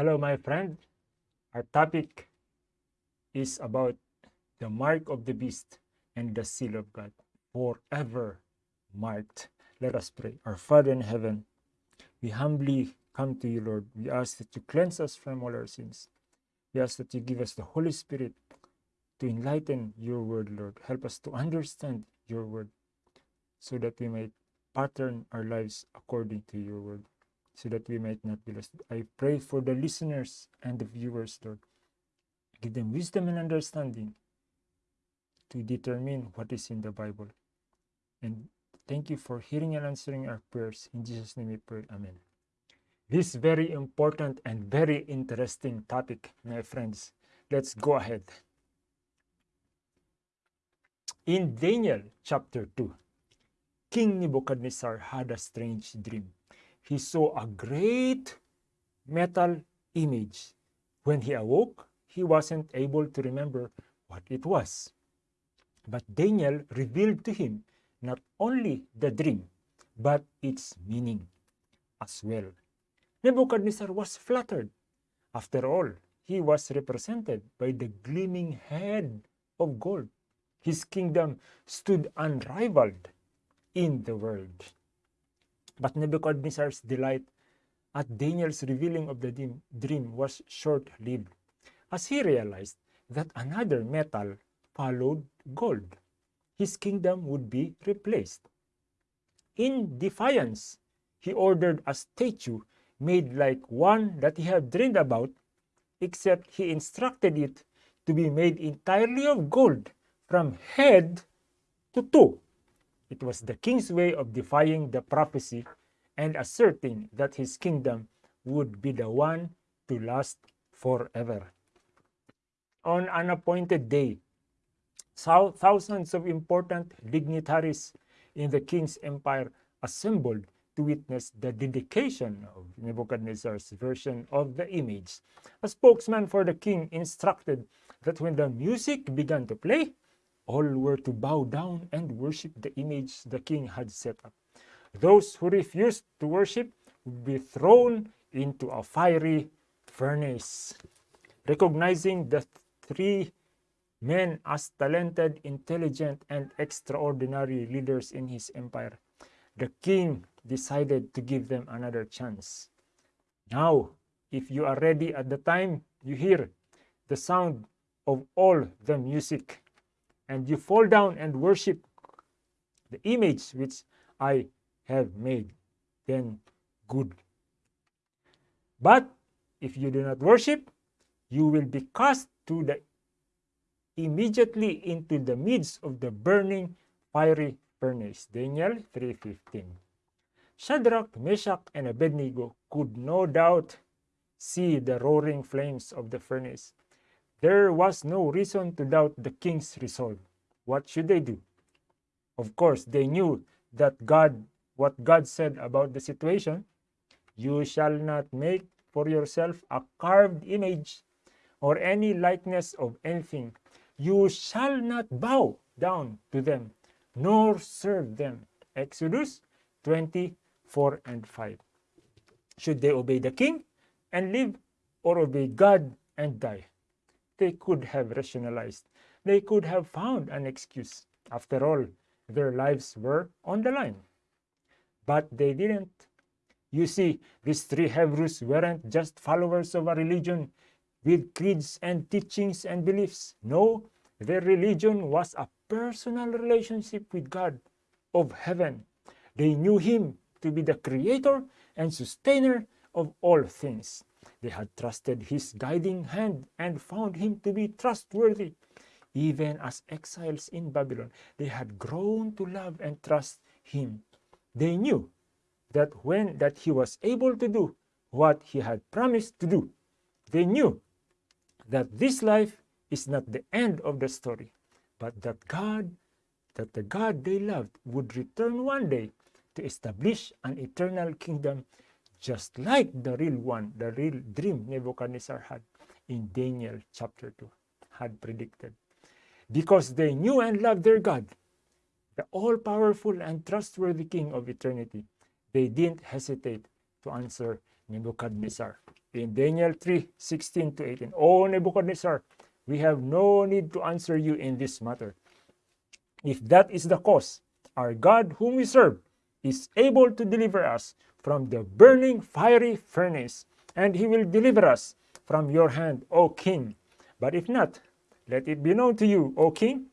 Hello, my friend. Our topic is about the mark of the beast and the seal of God, forever marked. Let us pray. Our Father in heaven, we humbly come to you, Lord. We ask that you cleanse us from all our sins. We ask that you give us the Holy Spirit to enlighten your word, Lord. Help us to understand your word so that we might pattern our lives according to your word so that we might not be lost. I pray for the listeners and the viewers, Lord. Give them wisdom and understanding to determine what is in the Bible. And thank you for hearing and answering our prayers. In Jesus' name we pray. Amen. This very important and very interesting topic, my friends. Let's go ahead. In Daniel chapter 2, King Nebuchadnezzar had a strange dream he saw a great metal image. When he awoke, he wasn't able to remember what it was. But Daniel revealed to him not only the dream, but its meaning as well. Nebuchadnezzar was flattered. After all, he was represented by the gleaming head of gold. His kingdom stood unrivaled in the world. But Nebuchadnezzar's delight at Daniel's revealing of the dream was short-lived, as he realized that another metal followed gold. His kingdom would be replaced. In defiance, he ordered a statue made like one that he had dreamed about, except he instructed it to be made entirely of gold from head to toe. It was the king's way of defying the prophecy and asserting that his kingdom would be the one to last forever. On an appointed day, thousands of important dignitaries in the king's empire assembled to witness the dedication of Nebuchadnezzar's version of the image. A spokesman for the king instructed that when the music began to play, all were to bow down and worship the image the king had set up. Those who refused to worship would be thrown into a fiery furnace. Recognizing the three men as talented, intelligent, and extraordinary leaders in his empire, the king decided to give them another chance. Now, if you are ready at the time you hear the sound of all the music and you fall down and worship the image which I have made, then good. But if you do not worship, you will be cast to the immediately into the midst of the burning fiery furnace. Daniel 3.15 Shadrach, Meshach, and Abednego could no doubt see the roaring flames of the furnace there was no reason to doubt the king's resolve. What should they do? Of course, they knew that God, what God said about the situation, you shall not make for yourself a carved image or any likeness of anything. You shall not bow down to them, nor serve them. Exodus 24 and 5. Should they obey the king and live, or obey God and die? They could have rationalized. They could have found an excuse. After all, their lives were on the line. But they didn't. You see, these three Hebrews weren't just followers of a religion with creeds and teachings and beliefs. No, their religion was a personal relationship with God of heaven. They knew Him to be the creator and sustainer of all things. They had trusted his guiding hand and found him to be trustworthy. Even as exiles in Babylon, they had grown to love and trust him. They knew that when that he was able to do what he had promised to do. They knew that this life is not the end of the story, but that God, that the God they loved would return one day to establish an eternal kingdom just like the real one, the real dream Nebuchadnezzar had in Daniel chapter 2 had predicted. Because they knew and loved their God, the all-powerful and trustworthy King of eternity, they didn't hesitate to answer Nebuchadnezzar. In Daniel 3 16 to 18, O Nebuchadnezzar, we have no need to answer you in this matter. If that is the cause, our God, whom we serve, is able to deliver us from the burning fiery furnace, and he will deliver us from your hand, O king. But if not, let it be known to you, O king,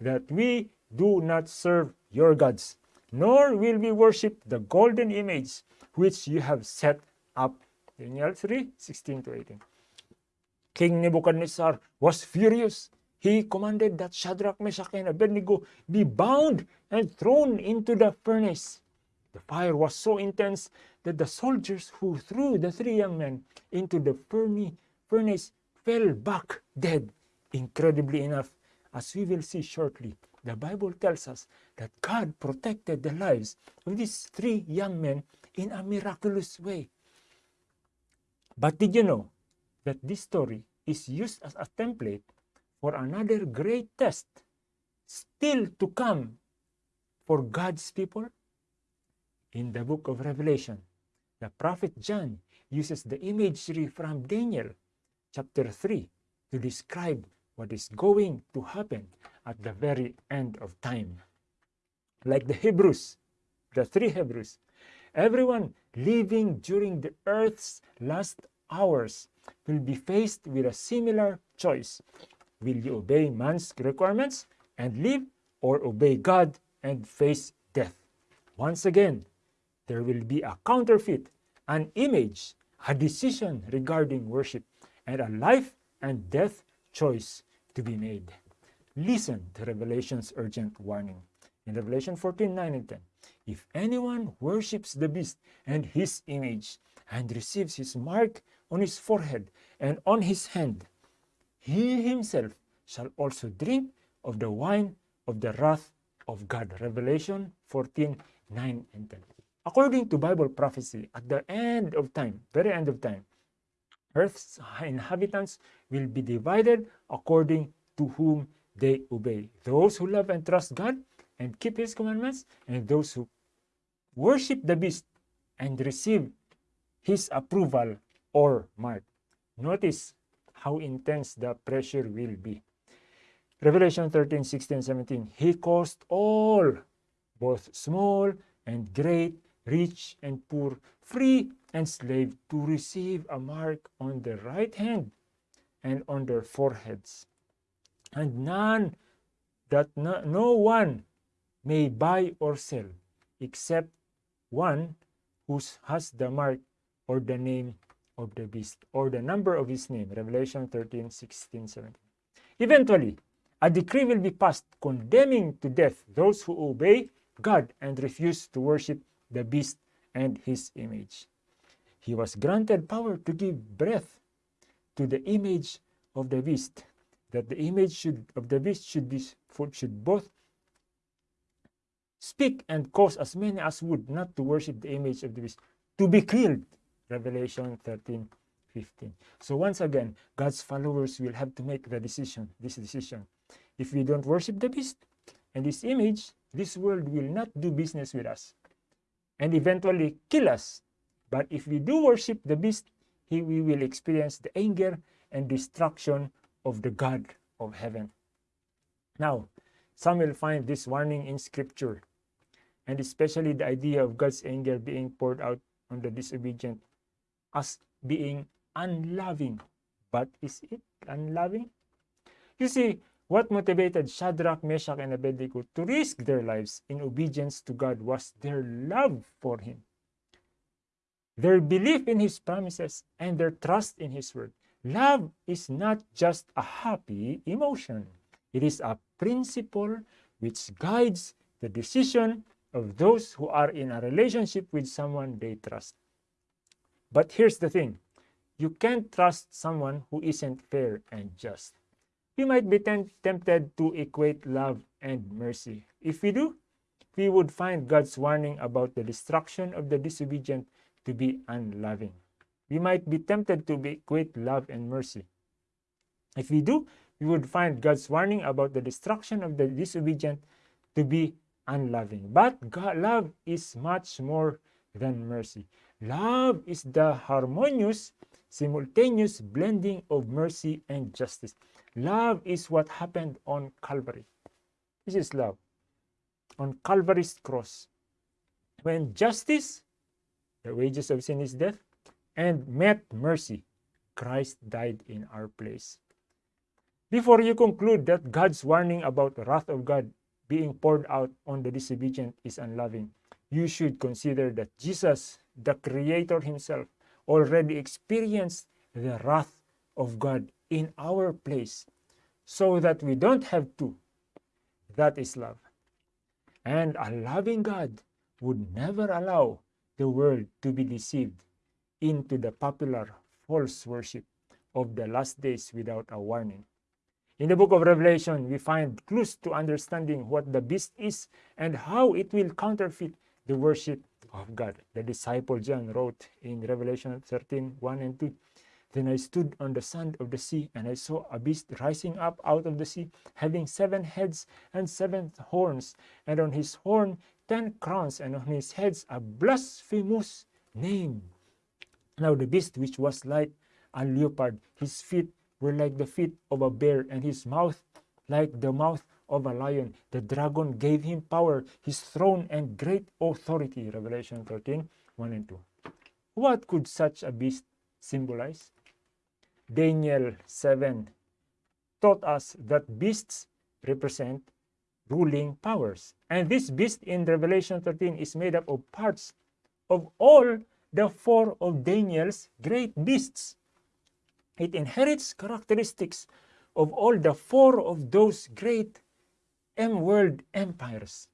that we do not serve your gods, nor will we worship the golden image which you have set up. Daniel 3 16 to 18. King Nebuchadnezzar was furious. He commanded that Shadrach, Meshach, and Abednego be bound and thrown into the furnace. The fire was so intense that the soldiers who threw the three young men into the furnace fell back dead. Incredibly enough, as we will see shortly, the Bible tells us that God protected the lives of these three young men in a miraculous way. But did you know that this story is used as a template for another great test still to come for God's people? In the book of Revelation, the prophet John uses the imagery from Daniel chapter 3 to describe what is going to happen at the very end of time. Like the Hebrews, the three Hebrews, everyone living during the earth's last hours will be faced with a similar choice. Will you obey man's requirements and live, or obey God and face death? Once again, there will be a counterfeit, an image, a decision regarding worship, and a life and death choice to be made. Listen to Revelation's urgent warning. In Revelation 14 9 and 10, if anyone worships the beast and his image and receives his mark on his forehead and on his hand, he himself shall also drink of the wine of the wrath of God. Revelation 14 9 and 10. According to Bible prophecy, at the end of time, very end of time, Earth's inhabitants will be divided according to whom they obey. Those who love and trust God and keep His commandments, and those who worship the beast and receive His approval or mark. Notice how intense the pressure will be. Revelation 13, 16, 17. He caused all, both small and great, rich and poor, free and slave, to receive a mark on their right hand and on their foreheads. And none, that no, no one may buy or sell except one who has the mark or the name of the beast or the number of his name. Revelation 13, 16, 17. Eventually, a decree will be passed condemning to death those who obey God and refuse to worship the beast and his image. He was granted power to give breath to the image of the beast, that the image should, of the beast should be should both speak and cause as many as would not to worship the image of the beast to be killed. Revelation 13, 15. So once again, God's followers will have to make the decision, this decision. If we don't worship the beast and this image, this world will not do business with us and eventually kill us. But if we do worship the beast, he, we will experience the anger and destruction of the God of heaven. Now, some will find this warning in scripture, and especially the idea of God's anger being poured out on the disobedient as being unloving. But is it unloving? You see, what motivated Shadrach, Meshach, and Abednego to risk their lives in obedience to God was their love for Him, their belief in His promises, and their trust in His word. Love is not just a happy emotion. It is a principle which guides the decision of those who are in a relationship with someone they trust. But here's the thing. You can't trust someone who isn't fair and just. We might be tempted to equate love and mercy. If we do, we would find God's warning about the destruction of the disobedient to be unloving we might be tempted to equate love and mercy. If we do, we would find God's warning about the destruction of the disobedient to be unloving. But God, love is much more than mercy. Love is the harmonious, simultaneous blending of mercy and justice. Love is what happened on Calvary. This is love. On Calvary's cross. When justice, the wages of sin is death, and met mercy, Christ died in our place. Before you conclude that God's warning about the wrath of God being poured out on the disobedient is unloving, you should consider that Jesus, the Creator Himself, already experienced the wrath of God in our place so that we don't have to. That is love. And a loving God would never allow the world to be deceived into the popular false worship of the last days without a warning. In the book of Revelation, we find clues to understanding what the beast is and how it will counterfeit the worship of God. The disciple John wrote in Revelation 13 1 and 2 Then I stood on the sand of the sea, and I saw a beast rising up out of the sea, having seven heads and seven horns, and on his horn ten crowns, and on his heads a blasphemous name. Now the beast which was like a leopard, his feet were like the feet of a bear, and his mouth like the mouth of a lion. The dragon gave him power, his throne, and great authority. Revelation 13 1 and 2. What could such a beast symbolize? Daniel 7 taught us that beasts represent ruling powers. And this beast in Revelation 13 is made up of parts of all the four of Daniel's great beasts. It inherits characteristics of all the four of those great M-world empires.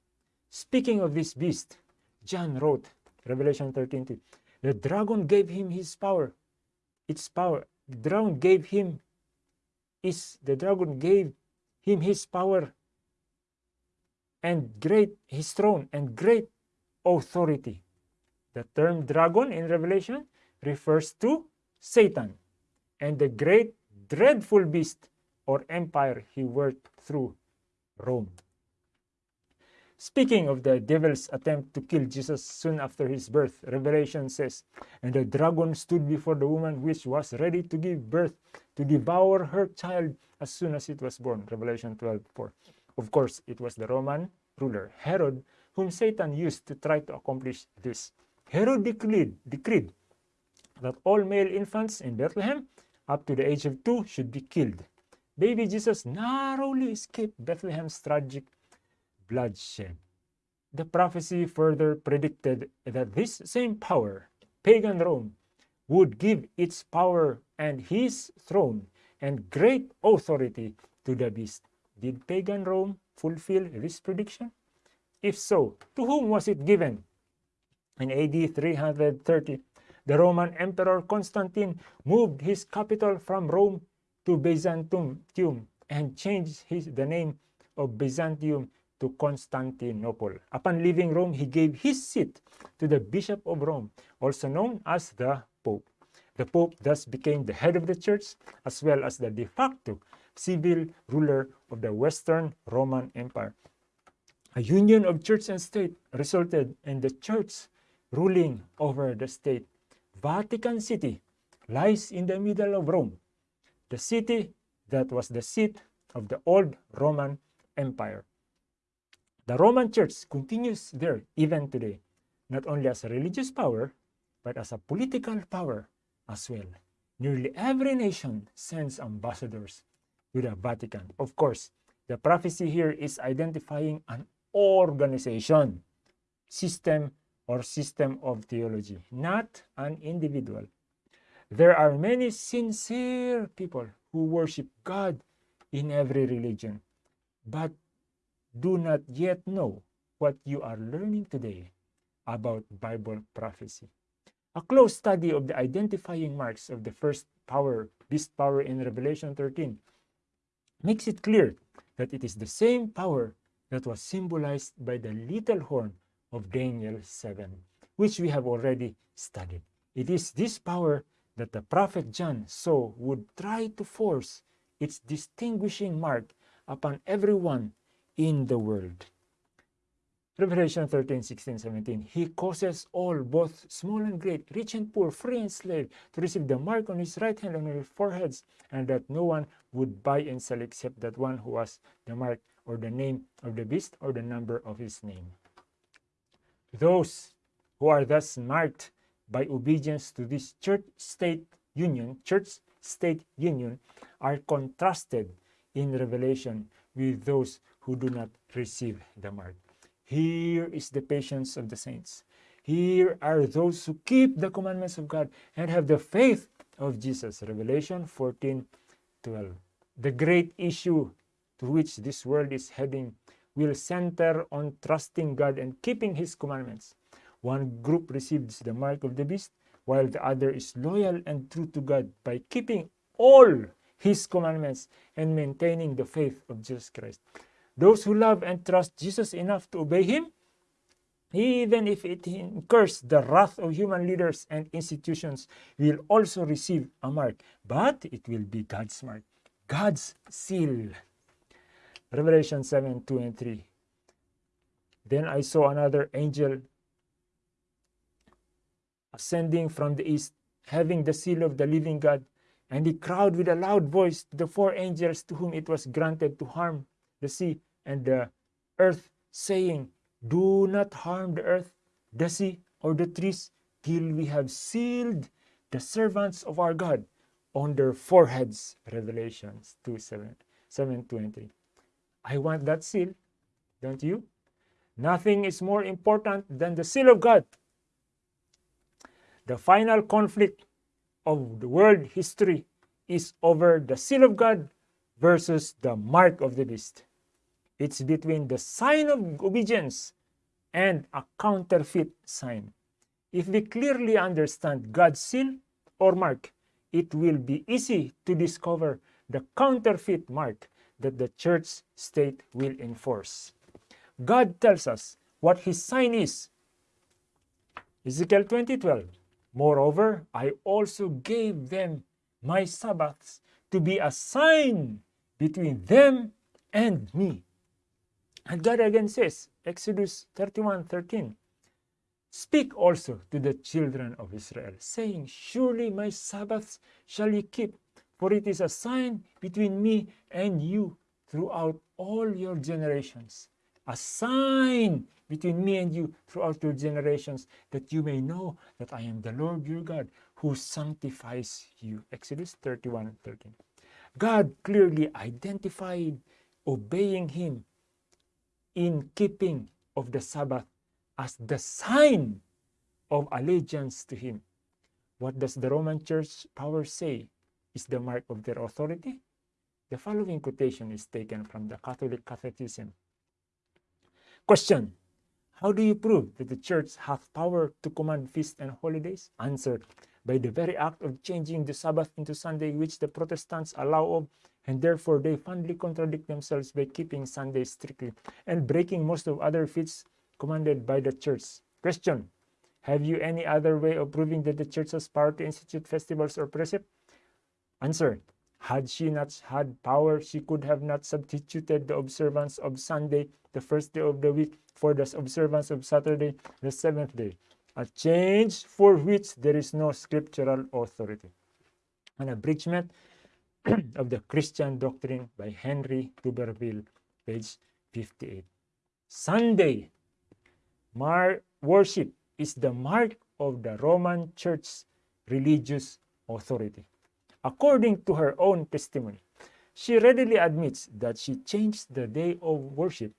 Speaking of this beast, John wrote, Revelation 13, the dragon gave him his power. Its power. The dragon gave him is the dragon gave him his power and great his throne and great authority. The term dragon in Revelation refers to Satan and the great dreadful beast or empire he worked through Rome. Speaking of the devil's attempt to kill Jesus soon after his birth, Revelation says, And the dragon stood before the woman which was ready to give birth to devour her child as soon as it was born. Revelation 12 4. Of course, it was the Roman ruler, Herod, whom Satan used to try to accomplish this. Herod decreed, decreed that all male infants in Bethlehem up to the age of two should be killed. Baby Jesus narrowly escaped Bethlehem's tragic bloodshed. The prophecy further predicted that this same power, pagan Rome, would give its power and his throne and great authority to the beast. Did pagan Rome fulfill this prediction? If so, to whom was it given? In AD 330, the Roman Emperor Constantine moved his capital from Rome to Byzantium and changed his, the name of Byzantium to Constantinople. Upon leaving Rome, he gave his seat to the Bishop of Rome, also known as the Pope. The Pope thus became the head of the church as well as the de facto civil ruler of the Western Roman Empire. A union of church and state resulted in the church ruling over the state. Vatican City lies in the middle of Rome, the city that was the seat of the old Roman Empire. The Roman Church continues there even today, not only as a religious power, but as a political power as well. Nearly every nation sends ambassadors to the Vatican. Of course, the prophecy here is identifying an organization, system, or system of theology, not an individual. There are many sincere people who worship God in every religion, but do not yet know what you are learning today about Bible prophecy. A close study of the identifying marks of the first power, beast power in Revelation 13, makes it clear that it is the same power that was symbolized by the little horn of Daniel 7, which we have already studied. It is this power that the prophet John saw would try to force its distinguishing mark upon everyone in the world. Revelation 13, 16, 17. He causes all, both small and great, rich and poor, free and slave, to receive the mark on his right hand and on his foreheads, and that no one would buy and sell except that one who has the mark or the name of the beast or the number of his name. Those who are thus marked by obedience to this church-state union, church-state union, are contrasted in Revelation with those who do not receive the mark. Here is the patience of the saints. Here are those who keep the commandments of God and have the faith of Jesus. Revelation 14 12. The great issue to which this world is heading will center on trusting God and keeping His commandments. One group receives the mark of the beast, while the other is loyal and true to God by keeping all His commandments and maintaining the faith of Jesus Christ. Those who love and trust Jesus enough to obey him, even if it incurs the wrath of human leaders and institutions, will also receive a mark, but it will be God's mark, God's seal. Revelation 7 2 and 3. Then I saw another angel ascending from the east, having the seal of the living God, and he cried with a loud voice to the four angels to whom it was granted to harm the sea and the earth, saying, Do not harm the earth, the sea, or the trees, till we have sealed the servants of our God on their foreheads. Revelations 2 7, 7 23. I want that seal, don't you? Nothing is more important than the seal of God. The final conflict of the world history is over the seal of God versus the mark of the beast. It's between the sign of obedience and a counterfeit sign. If we clearly understand God's seal or mark, it will be easy to discover the counterfeit mark that the church state will enforce. God tells us what his sign is. Ezekiel 20:12. Moreover, I also gave them my Sabbaths to be a sign between them and me. And God again says, Exodus 31 13, Speak also to the children of Israel, saying, Surely my Sabbaths shall ye keep, for it is a sign between me and you throughout all your generations. A sign between me and you throughout your generations, that you may know that I am the Lord your God who sanctifies you. Exodus 31 13. God clearly identified obeying Him in keeping of the Sabbath as the sign of allegiance to Him. What does the Roman Church power say is the mark of their authority? The following quotation is taken from the Catholic Catechism. Question How do you prove that the Church hath power to command feasts and holidays? Answer By the very act of changing the Sabbath into Sunday, which the Protestants allow of and therefore they fondly contradict themselves by keeping Sunday strictly and breaking most of other feasts commanded by the church. Question. Have you any other way of proving that the church has power to institute festivals or precept? Answer. Had she not had power, she could have not substituted the observance of Sunday, the first day of the week, for the observance of Saturday, the seventh day, a change for which there is no scriptural authority. An abridgment of the Christian Doctrine by Henry Tuberville, page 58. Sunday worship is the mark of the Roman Church's religious authority. According to her own testimony, she readily admits that she changed the day of worship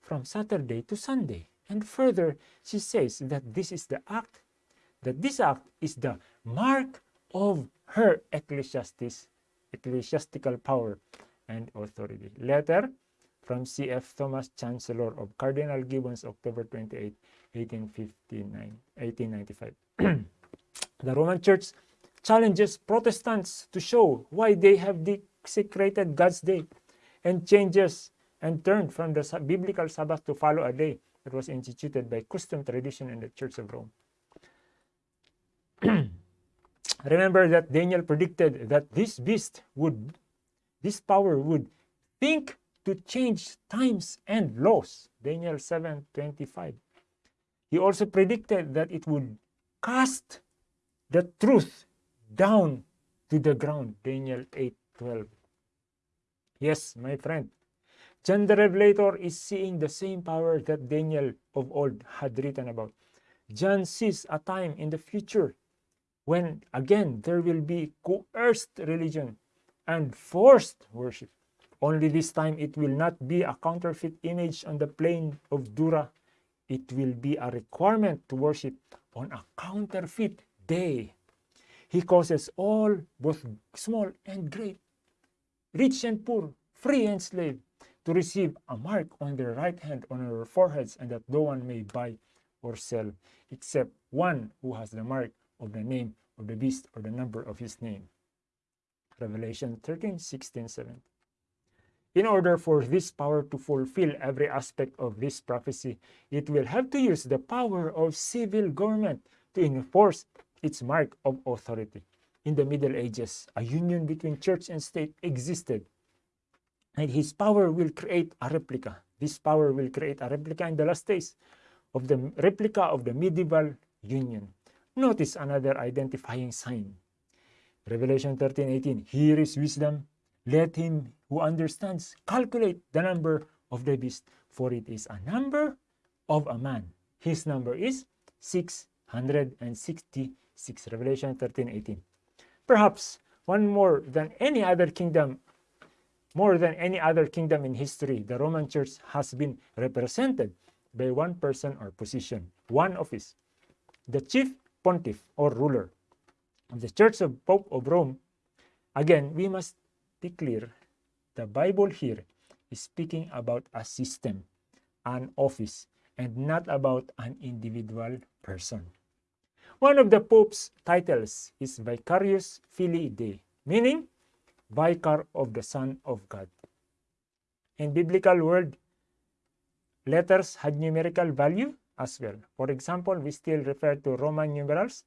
from Saturday to Sunday. And further, she says that this is the act, that this act is the mark of her ecclesiastic ecclesiastical power and authority. Letter from C.F. Thomas, Chancellor of Cardinal Gibbons, October 28, 1859, 1895. the Roman Church challenges Protestants to show why they have desecrated God's day and changes and turned from the biblical Sabbath to follow a day that was instituted by custom tradition in the Church of Rome. Remember that Daniel predicted that this beast would, this power would think to change times and laws. Daniel 7:25. He also predicted that it would cast the truth down to the ground. Daniel 8:12. Yes, my friend. John the Revelator is seeing the same power that Daniel of old had written about. John sees a time in the future when again there will be coerced religion and forced worship. Only this time it will not be a counterfeit image on the plain of Dura. It will be a requirement to worship on a counterfeit day. He causes all, both small and great, rich and poor, free and slave, to receive a mark on their right hand, on their foreheads, and that no one may buy or sell, except one who has the mark of the name of the beast or the number of his name. Revelation 13, 16, 17. In order for this power to fulfill every aspect of this prophecy, it will have to use the power of civil government to enforce its mark of authority. In the Middle Ages, a union between church and state existed, and his power will create a replica. This power will create a replica in the last days of the replica of the medieval union. Notice another identifying sign. Revelation 13, 18. Here is wisdom. Let him who understands calculate the number of the beast, for it is a number of a man. His number is 666. Revelation 13, 18. Perhaps one more than any other kingdom, more than any other kingdom in history, the Roman Church has been represented by one person or position, one office. The chief pontiff or ruler of the Church of Pope of Rome, again, we must be clear. The Bible here is speaking about a system, an office, and not about an individual person. One of the Pope's titles is Vicarius Filii Dei, meaning Vicar of the Son of God. In biblical world, letters had numerical value as well. For example, we still refer to Roman numerals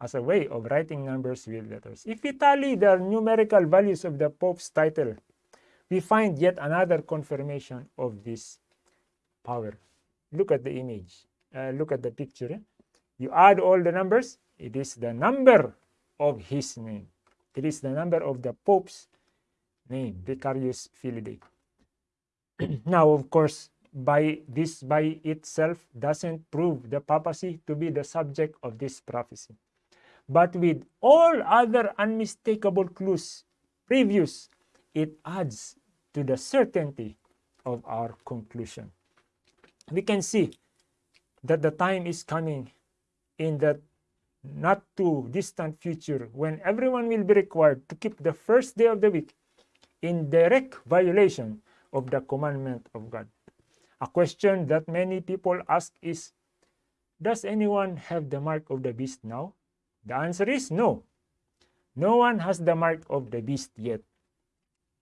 as a way of writing numbers with letters. If we tally the numerical values of the Pope's title, we find yet another confirmation of this power. Look at the image. Uh, look at the picture. Eh? You add all the numbers, it is the number of his name. It is the number of the Pope's name, Vicarius Filii now, of course, by this by itself doesn't prove the papacy to be the subject of this prophecy. But with all other unmistakable clues previous, it adds to the certainty of our conclusion. We can see that the time is coming in that not too distant future when everyone will be required to keep the first day of the week in direct violation of the commandment of God. A question that many people ask is, does anyone have the mark of the beast now? The answer is no. No one has the mark of the beast yet.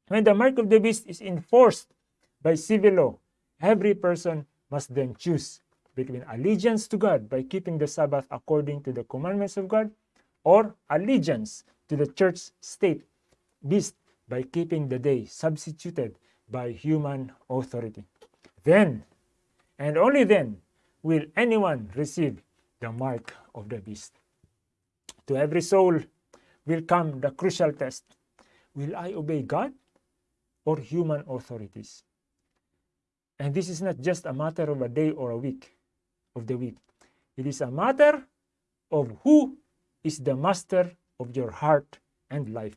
When the mark of the beast is enforced by civil law, every person must then choose between allegiance to God by keeping the Sabbath according to the commandments of God or allegiance to the church state beast by keeping the day substituted by human authority. Then, and only then, will anyone receive the mark of the beast. To every soul will come the crucial test. Will I obey God or human authorities? And this is not just a matter of a day or a week of the week. It is a matter of who is the master of your heart and life.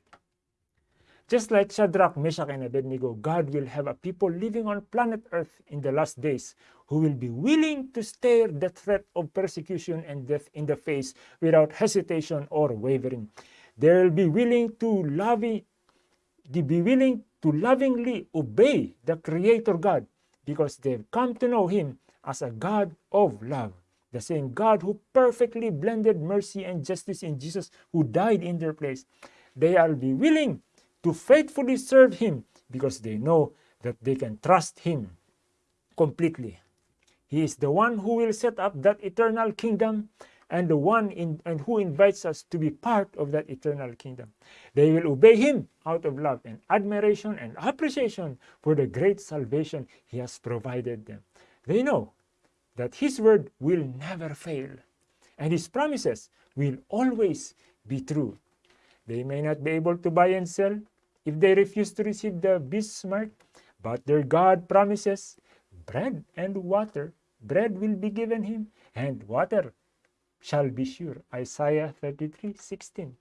Just like Shadrach, Meshach, and Abednego, God will have a people living on planet Earth in the last days who will be willing to stare the threat of persecution and death in the face without hesitation or wavering. They will be willing to love, they be willing to lovingly obey the Creator God because they've come to know Him as a God of love. The same God who perfectly blended mercy and justice in Jesus, who died in their place. They will be willing to faithfully serve Him because they know that they can trust Him completely. He is the one who will set up that eternal kingdom and the one in, and who invites us to be part of that eternal kingdom. They will obey him out of love and admiration and appreciation for the great salvation he has provided them. They know that his word will never fail and his promises will always be true. They may not be able to buy and sell if they refuse to receive the beast mark, but their God promises bread and water. Bread will be given him, and water shall be sure. Isaiah 33 16.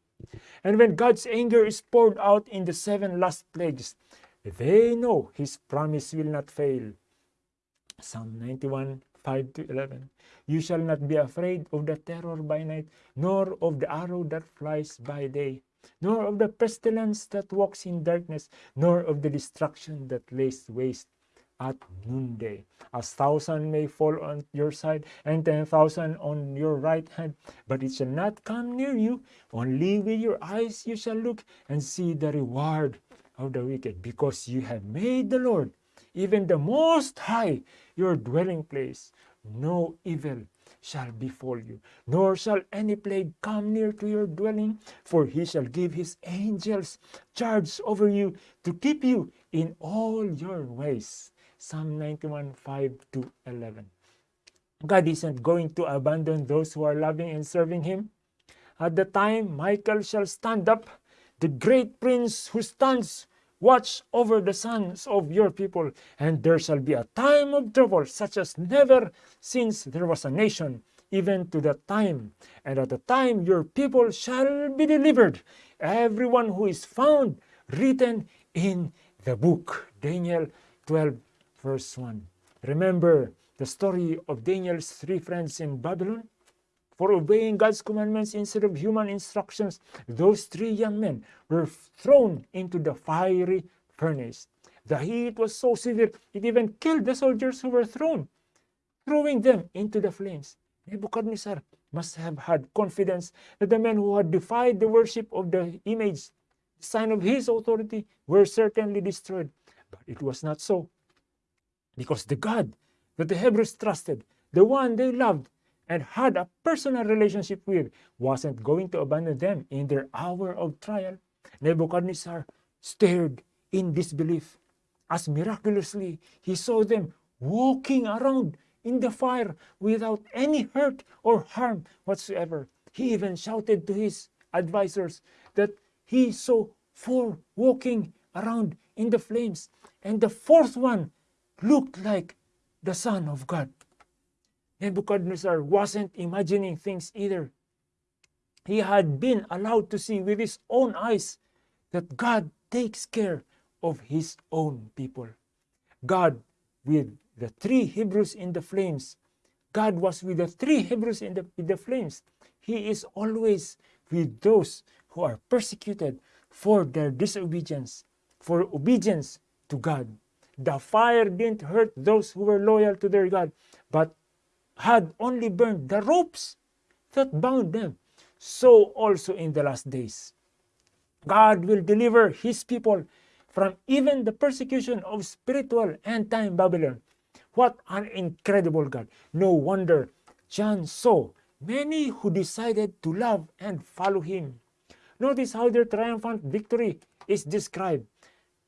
And when God's anger is poured out in the seven last plagues, they know his promise will not fail. Psalm 91 5 to 11. You shall not be afraid of the terror by night, nor of the arrow that flies by day, nor of the pestilence that walks in darkness, nor of the destruction that lays waste at noonday. A thousand may fall on your side, and ten thousand on your right hand, but it shall not come near you. Only with your eyes you shall look and see the reward of the wicked, because you have made the Lord, even the Most High, your dwelling place. No evil shall befall you, nor shall any plague come near to your dwelling, for he shall give his angels charge over you to keep you in all your ways. Psalm 91 5 to 11. God isn't going to abandon those who are loving and serving Him. At the time, Michael shall stand up, the great prince who stands watch over the sons of your people, and there shall be a time of trouble such as never since there was a nation, even to that time. And at the time your people shall be delivered, everyone who is found written in the book. Daniel 12 verse 1. Remember the story of Daniel's three friends in Babylon? For obeying God's commandments instead of human instructions, those three young men were thrown into the fiery furnace. The heat was so severe, it even killed the soldiers who were thrown, throwing them into the flames. Nebuchadnezzar must have had confidence that the men who had defied the worship of the image, the sign of his authority, were certainly destroyed. But it was not so because the God that the Hebrews trusted, the one they loved and had a personal relationship with, wasn't going to abandon them in their hour of trial. Nebuchadnezzar stared in disbelief as miraculously he saw them walking around in the fire without any hurt or harm whatsoever. He even shouted to his advisors that he saw four walking around in the flames, and the fourth one looked like the Son of God. Nebuchadnezzar wasn't imagining things either. He had been allowed to see with his own eyes that God takes care of his own people. God with the three Hebrews in the flames. God was with the three Hebrews in the, in the flames. He is always with those who are persecuted for their disobedience, for obedience to God. The fire didn't hurt those who were loyal to their God, but had only burned the ropes that bound them. So also in the last days. God will deliver his people from even the persecution of spiritual end time Babylon. What an incredible God. No wonder John saw many who decided to love and follow him. Notice how their triumphant victory is described.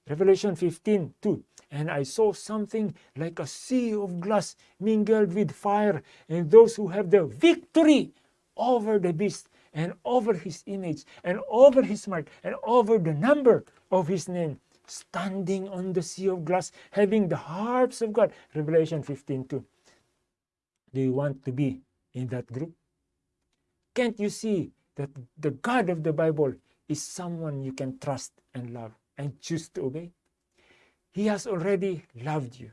Revelation 15 2. And I saw something like a sea of glass mingled with fire, and those who have the victory over the beast, and over his image, and over his mark, and over the number of his name, standing on the sea of glass, having the harps of God. Revelation 15 2. Do you want to be in that group? Can't you see that the God of the Bible is someone you can trust and love? And choose to obey. He has already loved you.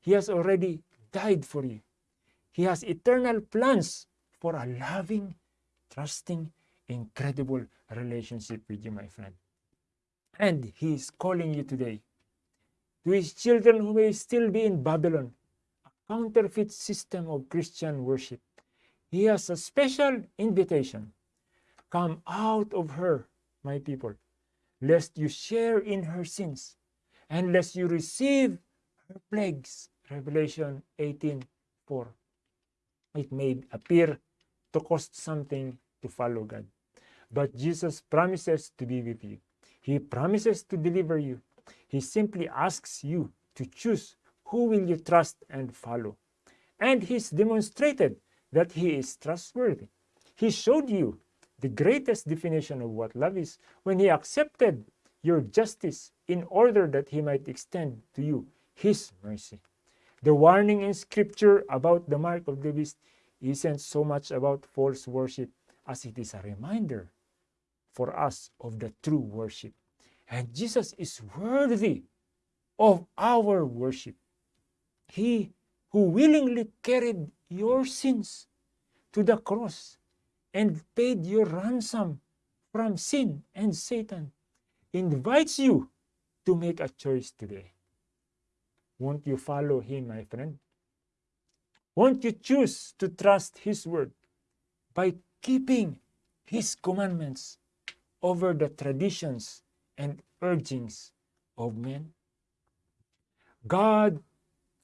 He has already died for you. He has eternal plans for a loving, trusting, incredible relationship with you, my friend. And He is calling you today to His children who may still be in Babylon, a counterfeit system of Christian worship. He has a special invitation. Come out of her, my people, lest you share in her sins, and lest you receive her plagues. Revelation 18 4. It may appear to cost something to follow God. But Jesus promises to be with you. He promises to deliver you. He simply asks you to choose who will you trust and follow. And he's demonstrated that he is trustworthy. He showed you the greatest definition of what love is when he accepted your justice in order that he might extend to you his mercy. The warning in scripture about the mark of the beast isn't so much about false worship as it is a reminder for us of the true worship. And Jesus is worthy of our worship. He who willingly carried your sins to the cross and paid your ransom from sin and Satan invites you to make a choice today. Won't you follow him, my friend? Won't you choose to trust his word by keeping his commandments over the traditions and urgings of men? God,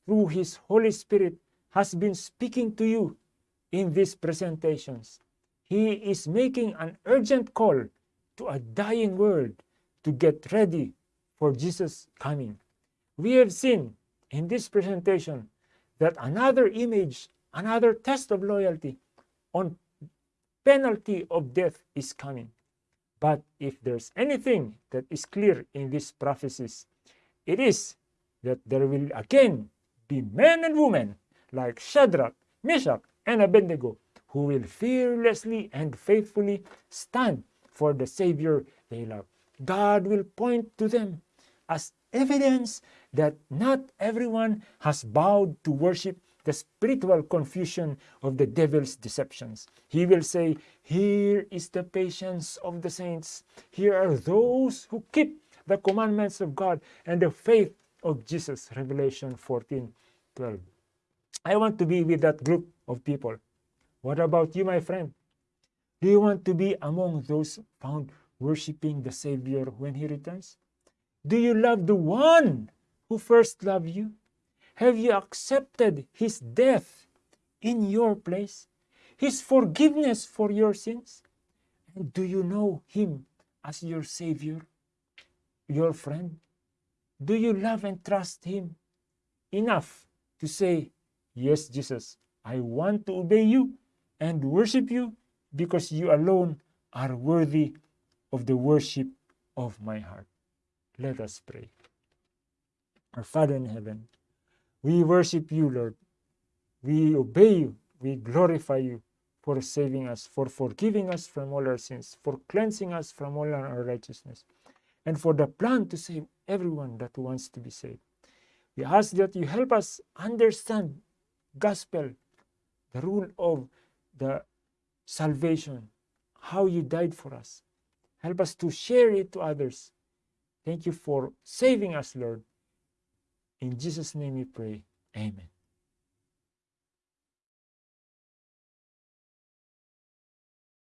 through his Holy Spirit, has been speaking to you in these presentations. He is making an urgent call to a dying world to get ready for Jesus' coming. We have seen in this presentation that another image, another test of loyalty on penalty of death is coming. But if there's anything that is clear in these prophecies, it is that there will again be men and women like Shadrach, Meshach, and Abednego who will fearlessly and faithfully stand for the Savior they love. God will point to them as evidence that not everyone has bowed to worship the spiritual confusion of the devil's deceptions. He will say, Here is the patience of the saints. Here are those who keep the commandments of God and the faith of Jesus. Revelation 14 12. I want to be with that group of people. What about you, my friend? Do you want to be among those found worshiping the Savior when He returns? Do you love the one who first loved you? Have you accepted His death in your place? His forgiveness for your sins? And do you know Him as your Savior, your friend? Do you love and trust Him enough to say, Yes, Jesus, I want to obey you and worship you because you alone are worthy of the worship of my heart. Let us pray. Our Father in heaven, we worship you, Lord. We obey you. We glorify you for saving us, for forgiving us from all our sins, for cleansing us from all our unrighteousness, and for the plan to save everyone that wants to be saved. We ask that you help us understand gospel, the rule of the salvation, how you died for us. Help us to share it to others. Thank you for saving us, Lord. In Jesus' name we pray. Amen.